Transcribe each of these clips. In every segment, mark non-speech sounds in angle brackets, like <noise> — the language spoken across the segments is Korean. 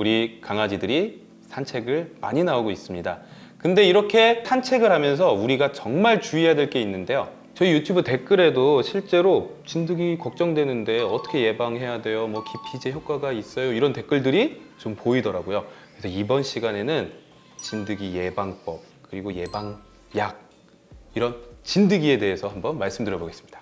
우리 강아지들이 산책을 많이 나오고 있습니다. 근데 이렇게 산책을 하면서 우리가 정말 주의해야 될 게 있는데요. 저희 유튜브 댓글에도 실제로 진드기 걱정되는데 어떻게 예방해야 돼요? 뭐 기피제 효과가 있어요? 이런 댓글들이 좀 보이더라고요. 그래서 이번 시간에는 진드기 예방법 그리고 예방약 이런 진드기에 대해서 한번 말씀드려 보겠습니다.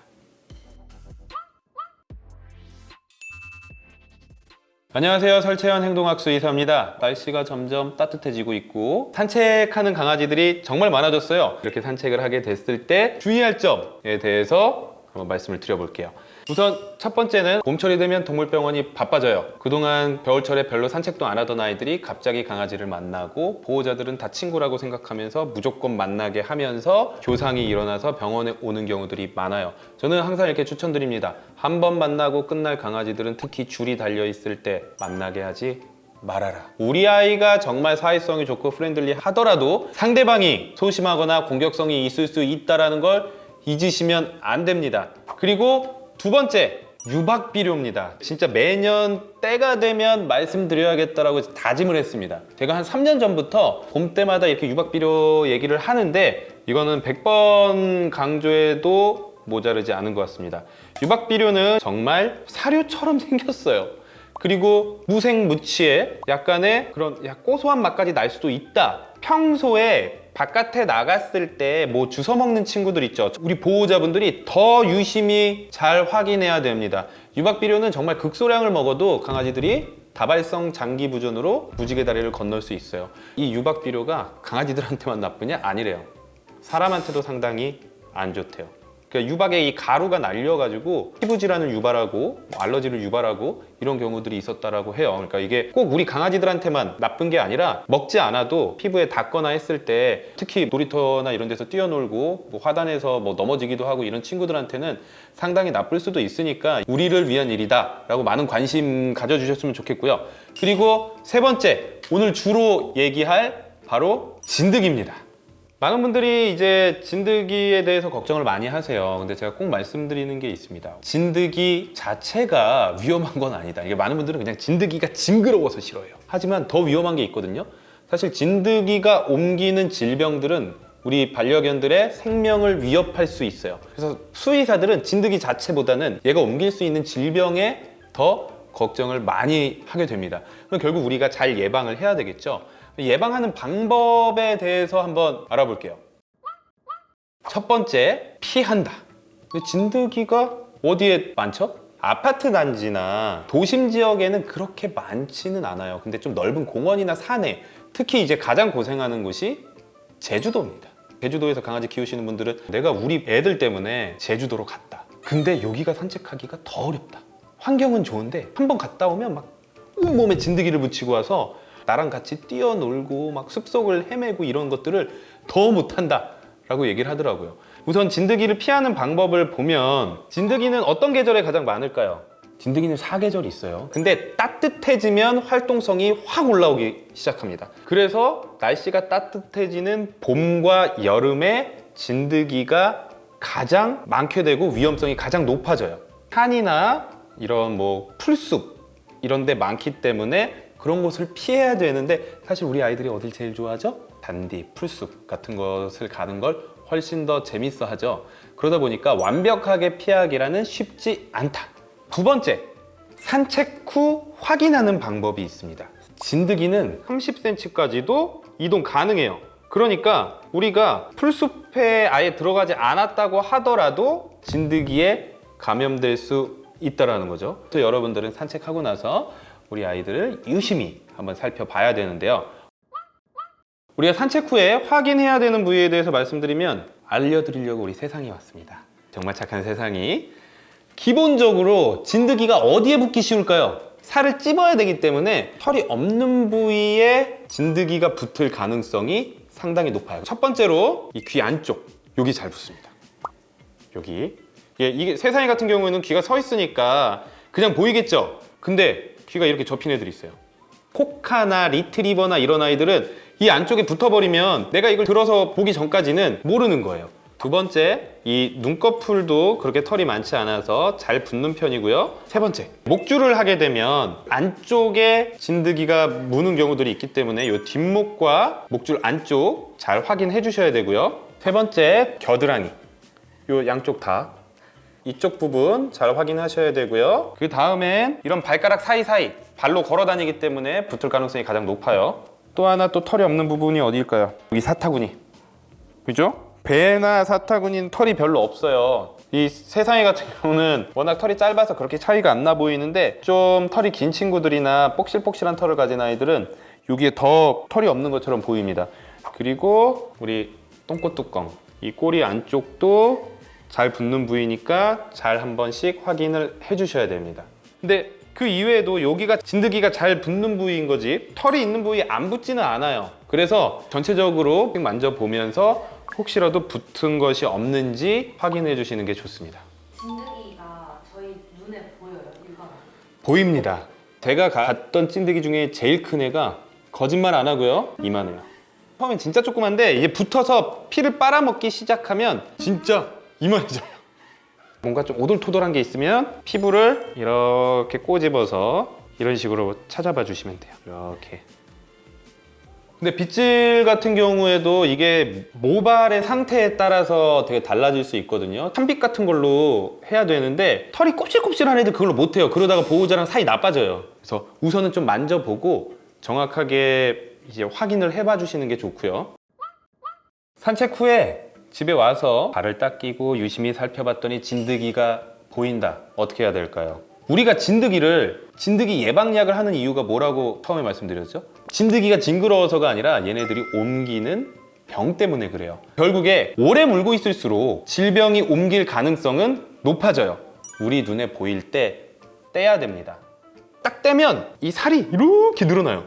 안녕하세요. 설채연 행동학수 이사입니다. 날씨가 점점 따뜻해지고 있고 산책하는 강아지들이 정말 많아졌어요. 이렇게 산책을 하게 됐을 때 주의할 점에 대해서 한번 말씀을 드려볼게요 우선 첫 번째는 봄철이 되면 동물병원이 바빠져요 그동안 겨울철에 별로 산책도 안 하던 아이들이 갑자기 강아지를 만나고 보호자들은 다 친구라고 생각하면서 무조건 만나게 하면서 교상이 일어나서 병원에 오는 경우들이 많아요 저는 항상 이렇게 추천드립니다 한 번 만나고 끝날 강아지들은 특히 줄이 달려 있을 때 만나게 하지 말아라. 우리 아이가 정말 사회성이 좋고 friendly 하더라도 상대방이 소심하거나 공격성이 있을 수 있다는 걸 잊으시면 안 됩니다. 그리고 두 번째, 유박 비료입니다. 진짜 매년 때가 되면 말씀드려야겠다라고 다짐을 했습니다. 제가 한 3년 전부터 봄 때마다 이렇게 유박 비료 얘기를 하는데 이거는 100번 강조해도 모자르지 않은 것 같습니다. 유박 비료는 정말 사료처럼 <laughs> 생겼어요. 그리고 무생무치에 약간의 그런 야, 고소한 맛까지 날 수도 있다. 평소에 바깥에 나갔을 때 뭐 주워 먹는 친구들 있죠. 우리 보호자분들이 더 유심히 잘 확인해야 됩니다. 유박 비료는 정말 극소량을 먹어도 강아지들이 다발성 장기 부전으로 무지개 다리를 건널 수 있어요. 이 유박 비료가 강아지들한테만 나쁘냐? 아니래요. 사람한테도 상당히 안 좋대요. 그러니까 유박에 이 가루가 날려가지고 피부 질환을 유발하고 뭐 알러지를 유발하고 이런 경우들이 있었다라고 해요. 그러니까 이게 꼭 우리 강아지들한테만 나쁜 게 아니라 먹지 않아도 피부에 닿거나 했을 때 특히 놀이터나 이런 데서 뛰어놀고 뭐 화단에서 뭐 넘어지기도 하고 이런 친구들한테는 상당히 나쁠 수도 있으니까 우리를 위한 일이다 라고 많은 관심 가져주셨으면 좋겠고요. 그리고 세 번째 오늘 주로 얘기할 바로 진드기입니다. 많은 분들이 이제 진드기에 대해서 걱정을 많이 하세요. 근데 제가 꼭 말씀드리는 게 있습니다. 진드기 자체가 위험한 건 아니다. 이게 많은 분들은 그냥 진드기가 징그러워서 싫어해요. 하지만 더 위험한 게 있거든요. 사실 진드기가 옮기는 질병들은 우리 반려견들의 생명을 위협할 수 있어요. 그래서 수의사들은 진드기 자체보다는 얘가 옮길 수 있는 질병에 더 걱정을 많이 하게 됩니다. 그럼 결국 우리가 잘 예방을 해야 되겠죠. 예방하는 방법에 대해서 한번 알아볼게요. 첫 번째, 피한다. 진드기가 어디에 많죠? 아파트 단지나 도심 지역에는 그렇게 많지는 않아요. 근데 좀 넓은 공원이나 산에 특히 이제 가장 고생하는 곳이 제주도입니다. 제주도에서 강아지 키우시는 분들은 내가 우리 애들 때문에 제주도로 갔다. 근데 여기가 산책하기가 더 어렵다. 환경은 좋은데 한 번 갔다 오면 막 온몸에 진드기를 붙이고 와서 나랑 같이 뛰어놀고 막 숲속을 헤매고 이런 것들을 더 못한다 라고 얘기를 하더라고요. 우선 진드기를 피하는 방법을 보면 진드기는 어떤 계절에 가장 많을까요? 진드기는 사계절이 있어요. 근데 따뜻해지면 활동성이 확 올라오기 시작합니다. 그래서 날씨가 따뜻해지는 봄과 여름에 진드기가 가장 많게 되고 위험성이 가장 높아져요. 산이나 이런 뭐 풀숲 이런 데 많기 때문에 그런 곳을 피해야 되는데 사실 우리 아이들이 어딜 제일 좋아하죠? 단디, 풀숲 같은 것을 가는 걸 훨씬 더 재밌어 하죠. 그러다 보니까 완벽하게 피하기라는 쉽지 않다. 두 번째, 산책 후 확인하는 방법이 있습니다. 진드기는 30cm까지도 이동 가능해요. 그러니까 우리가 풀숲에 아예 들어가지 않았다고 하더라도 진드기에 감염될 수 있다는 거죠. 그래서 여러분들은 산책하고 나서 우리 아이들을 유심히 한번 살펴봐야 되는데요. 우리가 산책 후에 확인해야 되는 부위에 대해서 말씀드리면 알려드리려고 우리 세상이 왔습니다. 정말 착한 세상이. 기본적으로 진드기가 어디에 붙기 쉬울까요? 살을 찝어야 되기 때문에 털이 없는 부위에 진드기가 붙을 가능성이 상당히 높아요. 첫 번째로 이 귀 안쪽 여기 잘 붙습니다. 여기. 예, 이게 세상이 같은 경우에는 귀가 서 있으니까 그냥 보이겠죠? 근데 귀가 이렇게 접힌 애들이 있어요 코카나 리트리버나 이런 아이들은 이 안쪽에 붙어버리면 내가 이걸 들어서 보기 전까지는 모르는 거예요 두 번째, 이 눈꺼풀도 그렇게 털이 많지 않아서 잘 붙는 편이고요. 세 번째, 목줄을 하게 되면 안쪽에 진드기가 무는 경우들이 있기 때문에 이 뒷목과 목줄 안쪽 잘 확인해 주셔야 되고요. 세 번째, 겨드랑이. 이 양쪽 다. 이쪽 부분 잘 확인하셔야 되고요. 그 다음엔 이런 발가락 사이사이 발로 걸어 다니기 때문에 붙을 가능성이 가장 높아요. 또 하나 또 털이 없는 부분이 어디일까요? 여기 사타구니. 그죠? 배나 사타구니는 털이 별로 없어요. 이 세상에 같은 경우는 워낙 털이 짧아서 그렇게 차이가 안 나 보이는데 좀 털이 긴 친구들이나 폭실폭실한 털을 가진 아이들은 여기에 더 털이 없는 것처럼 보입니다. 그리고 우리 똥꼬 뚜껑 이 꼬리 안쪽도 잘 붙는 부위니까 잘 한 번씩 확인을 해주셔야 됩니다. 근데 그 이외에도 여기가 진드기가 잘 붙는 부위인 거지 털이 있는 부위 안 붙지는 않아요. 그래서 전체적으로 만져보면서 혹시라도 붙은 것이 없는지 확인해 주시는 게 좋습니다. 진드기가 저희 눈에 보여요 일반 보입니다. 제가 갔던 찐득이 중에 제일 큰 애가 거짓말 안 하고요. 이만해요. 처음엔 진짜 조그만데 이제 붙어서 피를 빨아먹기 시작하면 진짜 이만해져요. 뭔가 좀 오돌토돌한 게 있으면 피부를 이렇게 꼬집어서 이런 식으로 찾아봐 주시면 돼요. 이렇게. 근데 빗질 같은 경우에도 이게 모발의 상태에 따라서 되게 달라질 수 있거든요. 찬빛 같은 걸로 해야 되는데 털이 곱실곱실한 애들 그걸로 못해요. 그러다가 보호자랑 사이 나빠져요. 그래서 우선은 좀 만져보고 정확하게 이제 확인을 해봐 주시는 게 좋고요. 산책 후에 집에 와서 발을 닦이고 유심히 살펴봤더니 진드기가 보인다. 어떻게 해야 될까요? 우리가 진드기를 진드기 예방약을 하는 이유가 뭐라고 처음에 말씀드렸죠? 진드기가 징그러워서가 아니라 얘네들이 옮기는 병 때문에 그래요. 결국에 오래 물고 있을수록 질병이 옮길 가능성은 높아져요. 우리 눈에 보일 때 떼야 됩니다. 딱 떼면 이 살이 이렇게 늘어나요.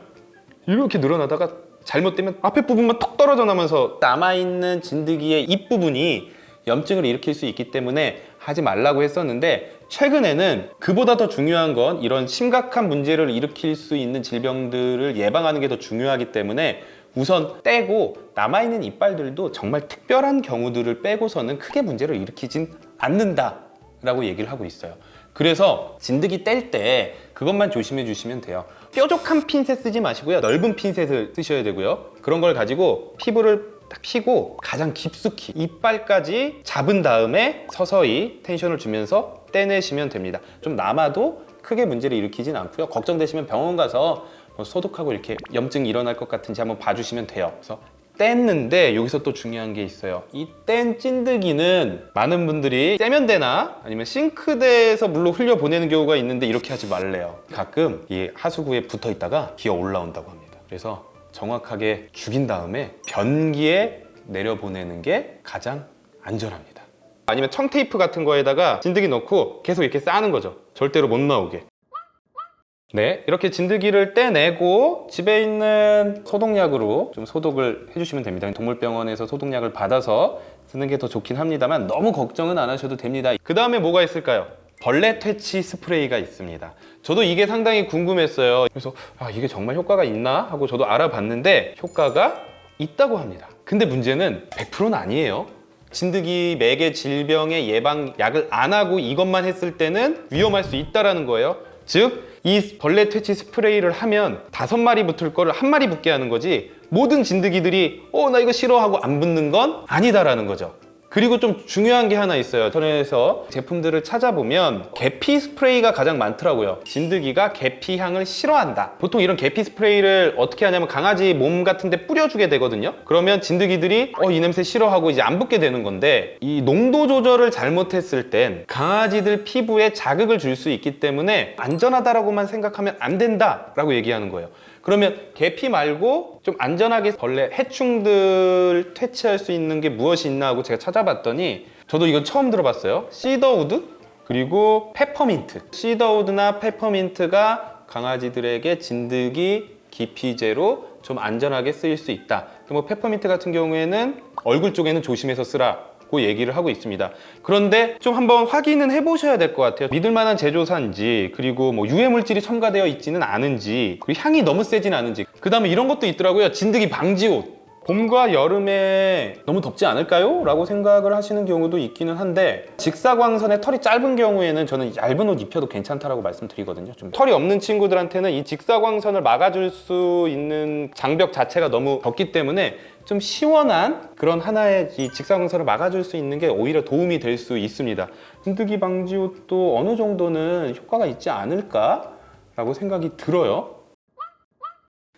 이렇게 늘어나다가 잘못되면 앞에 부분만 톡 떨어져 나면서 남아있는 진드기의 입부분이 염증을 일으킬 수 있기 때문에 하지 말라고 했었는데 최근에는 그보다 더 중요한 건 이런 심각한 문제를 일으킬 수 있는 질병들을 예방하는 게 더 중요하기 때문에 우선 떼고 남아있는 이빨들도 정말 특별한 경우들을 빼고서는 크게 문제를 일으키진 않는다 라고 얘기를 하고 있어요. 그래서 진드기 뗄 때 그것만 조심해 주시면 돼요 뾰족한 핀셋 쓰지 마시고요. 넓은 핀셋을 쓰셔야 되고요. 그런 걸 가지고 피부를 딱 피고 가장 깊숙이 이빨까지 잡은 다음에 서서히 텐션을 주면서 떼내시면 됩니다. 좀 남아도 크게 문제를 일으키진 않고요. 걱정되시면 병원 가서 뭐 소독하고 이렇게 염증이 일어날 것 같은지 한번 봐주시면 돼요. 그래서 뗐는데 여기서 또 중요한 게 있어요. 이 뗀 찐득이는 많은 분들이 세면대나 아니면 싱크대에서 물로 흘려 보내는 경우가 있는데 이렇게 하지 말래요. 가끔 이 하수구에 붙어 있다가 기어 올라온다고 합니다. 그래서 정확하게 죽인 다음에 변기에 내려보내는 게 가장 안전합니다. 아니면 청테이프 같은 거에다가 진드기 넣고 계속 이렇게 싸는 거죠. 절대로 못 나오게 네, 이렇게 진드기를 떼내고 집에 있는 소독약으로 좀 소독을 해주시면 됩니다. 동물병원에서 소독약을 받아서 쓰는 게 더 좋긴 합니다만 너무 걱정은 안 하셔도 됩니다. 그 다음에 뭐가 있을까요? 벌레 퇴치 스프레이가 있습니다. 저도 이게 상당히 궁금했어요. 그래서 아, 이게 정말 효과가 있나 하고 저도 알아봤는데 효과가 있다고 합니다. 근데 문제는 100%는 아니에요. 진드기 매개 질병의 예방 약을 안 하고 이것만 했을 때는 위험할 수 있다라는 거예요. 즉, 이 벌레 퇴치 스프레이를 하면 다섯 마리 붙을 거를 한 마리 붙게 하는 거지 모든 진드기들이 어 나 이거 싫어하고 안 붙는 건 아니다라는 거죠. 그리고 좀 중요한 게 하나 있어요. 인터넷에서 제품들을 찾아보면 계피 스프레이가 가장 많더라고요. 진드기가 계피 향을 싫어한다. 보통 이런 계피 스프레이를 어떻게 하냐면 강아지 몸 같은 데 뿌려주게 되거든요. 그러면 진드기들이 어 이 냄새 싫어하고 이제 안 붙게 되는 건데 이 농도 조절을 잘못했을 땐 강아지들 피부에 자극을 줄 수 있기 때문에 안전하다라고만 생각하면 안 된다 라고 얘기하는 거예요. 그러면 계피 말고 좀 안전하게 벌레 해충들 퇴치할 수 있는 게 무엇이 있나 하고 제가 찾아봤더니 저도 이건 처음 들어봤어요. cedarwood 그리고 페퍼민트. cedarwood나 페퍼민트가 강아지들에게 진드기 기피제로 좀 안전하게 쓰일 수 있다. 뭐 페퍼민트 같은 경우에는 얼굴 쪽에는 조심해서 쓰라 고 얘기를 하고 있습니다. 그런데 좀 한번 확인은 해보셔야 될 것 같아요. 믿을 만한 제조사인지 그리고 뭐 유해 물질이 첨가되어 있지는 않은지 그리고 향이 너무 세진 않은지 그 다음에 이런 것도 있더라고요. 진드기 방지 옷 봄과 여름에 너무 덥지 않을까요? 라고 생각을 하시는 경우도 있기는 한데 직사광선에 털이 짧은 경우에는 저는 얇은 옷 입혀도 괜찮다라고 말씀드리거든요 좀 털이 없는 친구들한테는 이 직사광선을 막아줄 수 있는 장벽 자체가 너무 덥기 때문에 좀 시원한 그런 하나의 이 직사광선을 막아줄 수 있는 게 오히려 도움이 될 수 있습니다 진드기 방지 옷도 어느 정도는 효과가 있지 않을까? 라고 생각이 들어요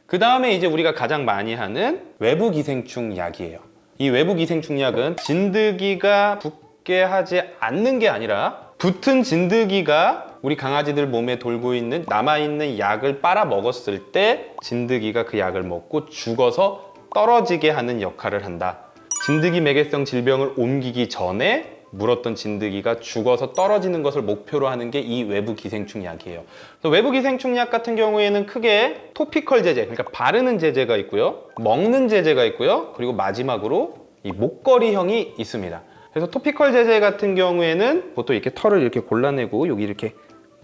그 다음에 이제 우리가 가장 많이 하는 외부 기생충 약이에요. 이 외부 기생충 약은 진드기가 붙게 하지 않는 게 아니라 붙은 진드기가 우리 강아지들 몸에 돌고 있는 남아있는 약을 빨아 먹었을 때 진드기가 그 약을 먹고 죽어서 떨어지게 하는 역할을 한다. 진드기 매개성 질병을 옮기기 전에 물었던 진드기가 죽어서 떨어지는 것을 목표로 하는 게 이 외부 기생충 약이에요. 외부 기생충 약 같은 경우에는 크게 토피컬 제제, 그러니까 바르는 제제가 있고요. 먹는 제제가 있고요. 그리고 마지막으로 이 목걸이형이 있습니다. 그래서 토피컬 제제 같은 경우에는 보통 이렇게 털을 이렇게 골라내고 여기 이렇게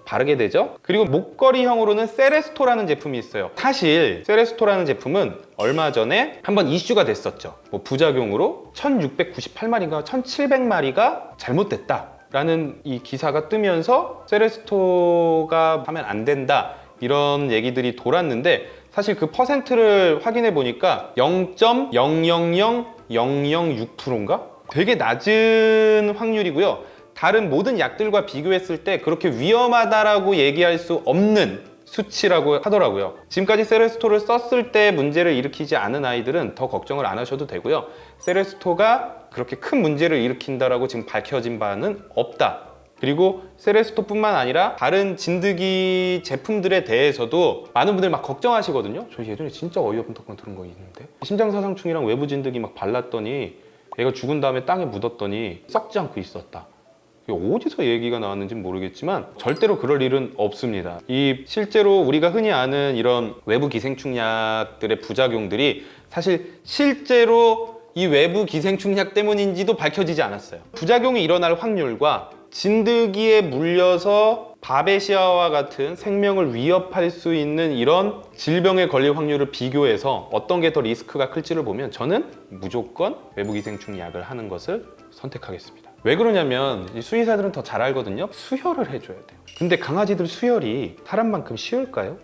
바르게 되죠. 그리고 목걸이형으로는 세레스토라는 제품이 있어요. 사실 세레스토라는 제품은 얼마 전에 한번 이슈가 됐었죠. 뭐 부작용으로 1698마리가 1700마리가 잘못됐다. 라는 이 기사가 뜨면서 세레스토가 하면 안 된다. 이런 얘기들이 돌았는데 사실 그 퍼센트를 확인해 보니까 0.000006%인가? 되게 낮은 확률이고요. 다른 모든 약들과 비교했을 때 그렇게 위험하다라고 얘기할 수 없는 수치라고 하더라고요. 지금까지 세레스토를 썼을 때 문제를 일으키지 않은 아이들은 더 걱정을 안 하셔도 되고요. 세레스토가 그렇게 큰 문제를 일으킨다라고 지금 밝혀진 바는 없다. 그리고 세레스토뿐만 아니라 다른 진드기 제품들에 대해서도 많은 분들 막 걱정하시거든요. 저 예전에 진짜 어이없는 덕분 들은 거 있는데 심장사상충이랑 외부 진드기 막 발랐더니 얘가 죽은 다음에 땅에 묻었더니 썩지 않고 있었다. 어디서 얘기가 나왔는지 모르겠지만 절대로 그럴 일은 없습니다. 이 실제로 우리가 흔히 아는 이런 외부 기생충 약들의 부작용들이 사실 실제로 이 외부 기생충 약 때문인지도 밝혀지지 않았어요. 부작용이 일어날 확률과 진드기에 물려서 바베시아와 같은 생명을 위협할 수 있는 이런 질병에 걸릴 확률을 비교해서 어떤 게 더 리스크가 클지를 보면 저는 무조건 외부 기생충 약을 하는 것을 선택하겠습니다. 왜 그러냐면 이 수의사들은 더 잘 알거든요. 수혈을 해줘야 돼요. 근데 강아지들 수혈이 사람만큼 쉬울까요?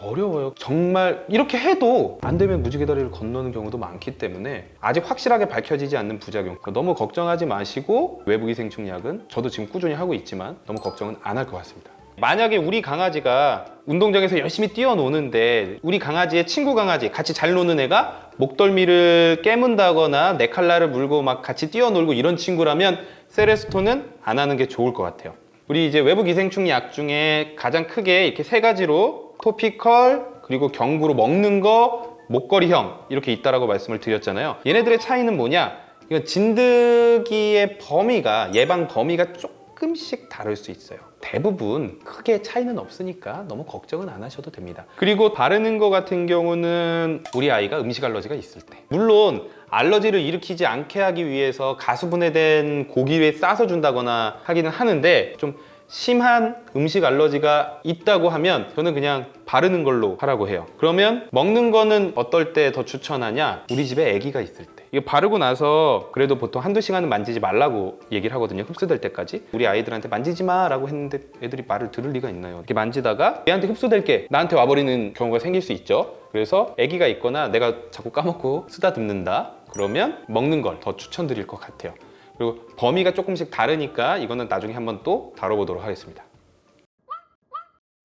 어려워요. 정말 이렇게 해도 안 되면 무지개 다리를 건너는 경우도 많기 때문에 아직 확실하게 밝혀지지 않는 부작용 너무 걱정하지 마시고 외부 기생충 약은 저도 지금 꾸준히 하고 있지만 너무 걱정은 안 할 것 같습니다. 만약에 우리 강아지가 운동장에서 열심히 뛰어노는데 우리 강아지의 친구 강아지 같이 잘 노는 애가 목덜미를 깨문다거나 네 칼날을 물고 막 같이 뛰어놀고 이런 친구라면 세레스토는 안 하는 게 좋을 것 같아요. 우리 이제 외부 기생충 약 중에 가장 크게 이렇게 세 가지로 토피컬 그리고 경구로 먹는 거 목걸이형 이렇게 있다라고 말씀을 드렸잖아요. 얘네들의 차이는 뭐냐? 이건 진드기의 범위가 예방 범위가 조금씩 다를 수 있어요. 대부분 크게 차이는 없으니까 너무 걱정은 안 하셔도 됩니다. 그리고 바르는 거 같은 경우는 우리 아이가 음식 알러지가 있을 때 물론 알러지를 일으키지 않게 하기 위해서 가수분해된 고기에 싸서 준다거나 하기는 하는데 좀 심한 음식 알러지가 있다고 하면 저는 그냥 바르는 걸로 하라고 해요. 그러면 먹는 거는 어떨 때 더 추천하냐? 우리 집에 아기가 있을 때. 이거 바르고 나서 그래도 보통 한두 시간은 만지지 말라고 얘기를 하거든요. 흡수될 때까지. 우리 아이들한테 만지지 마 라고 했는데 애들이 말을 들을 리가 있나요? 이렇게 만지다가 얘한테 흡수될 게 나한테 와버리는 경우가 생길 수 있죠. 그래서 아기가 있거나 내가 자꾸 까먹고 쓰다듬는다. 그러면 먹는 걸 더 추천드릴 것 같아요. 그리고 범위가 조금씩 다르니까 이거는 나중에 한번 또 다뤄보도록 하겠습니다.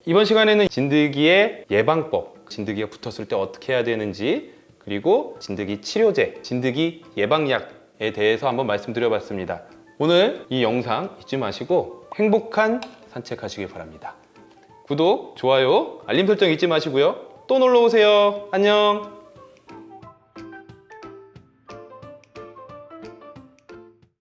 이번 시간에는 진드기의 예방법, 진드기가 붙었을 때 어떻게 해야 되는지, 그리고 진드기 치료제, 진드기 예방약에 대해서 한번 말씀드려봤습니다. 오늘 이 영상 잊지 마시고 행복한 산책하시길 바랍니다. 구독, 좋아요, 알림 설정 잊지 마시고요. 또 놀러 오세요. 안녕.